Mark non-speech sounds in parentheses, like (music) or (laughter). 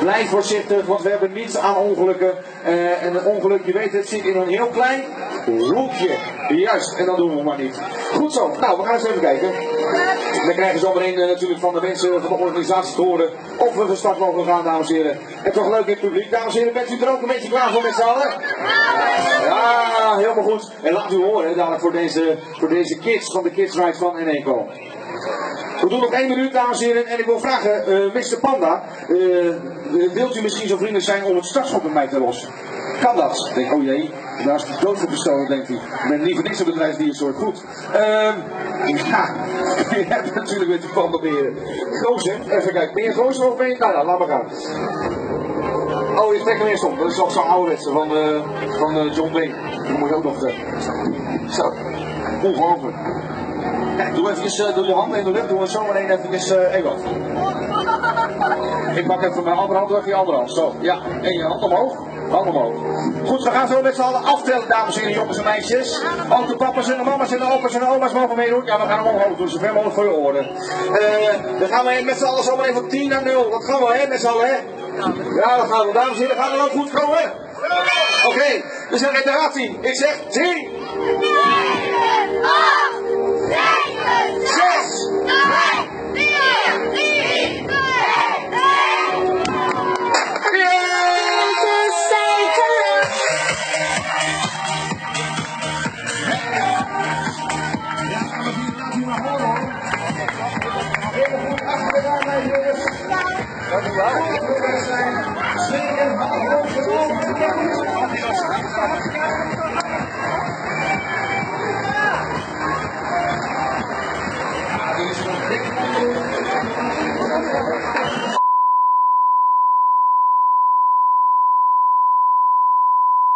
Blijf voorzichtig, want we hebben niets aan ongelukken. Eh, en een ongeluk, je weet het, zit in een heel klein hoekje. Juist, en dat doen we maar niet. Goed zo, nou, we gaan eens even kijken. We krijgen zo meteen eh, natuurlijk van de mensen van de organisatie te horen of we van start mogen gaan, dames en heren. En toch leuk in het publiek. Dames en heren, bent u er ook een beetje klaar voor met z'n allen? Ja, helemaal goed. En laat u horen, dadelijk voor deze, voor deze kids van de Kids Ride van Eneco. We doen nog één minuut, dames en heren. En ik wil vragen, eh Mr. Panda, eh, wilt u misschien zo vriendelijk zijn om het startschot met mij te lossen? Kan dat? Ik denk, oh jee, daar is de dood voor bestolen, denkt hij. Ik ben liever niks op bedrijfsdiersoort. Goed. Ehm ja, (laughs) je hebt natuurlijk met die panda beren. Gozer, even kijken. Ben je gozer of ben je... Nou, nou, laat maar gaan. Oh, je trekt hem eerst op. Dat is toch zo'n ouderwetse van, eh van eh, John Wayne. Dat moet je ook nog. Zo, ongelooflijk. Doe even uh, doe je handen in de lucht, doe we zo meteen even even wat. Ik pak even mijn andere hand, even je andere hand. Zo, ja. En je hand omhoog. Hand omhoog. Goed, we gaan zo met z'n allen aftellen, dames en heren, jongens en meisjes. Ook de papa's en de mama's en de opa's en de oma's mogen meedoen. Ja, we gaan hem omhoog doen, zoveel mogelijk voor je oren. Uh, dan gaan we met z'n allen zo meteen van 10 naar 0. Dat gaan we, hè, met z'n allen, hè? Ja, dat gaan we. Dames en heren, gaan we ook goed komen? Oké, okay, we zijn in de raad 10. Ik zeg 10.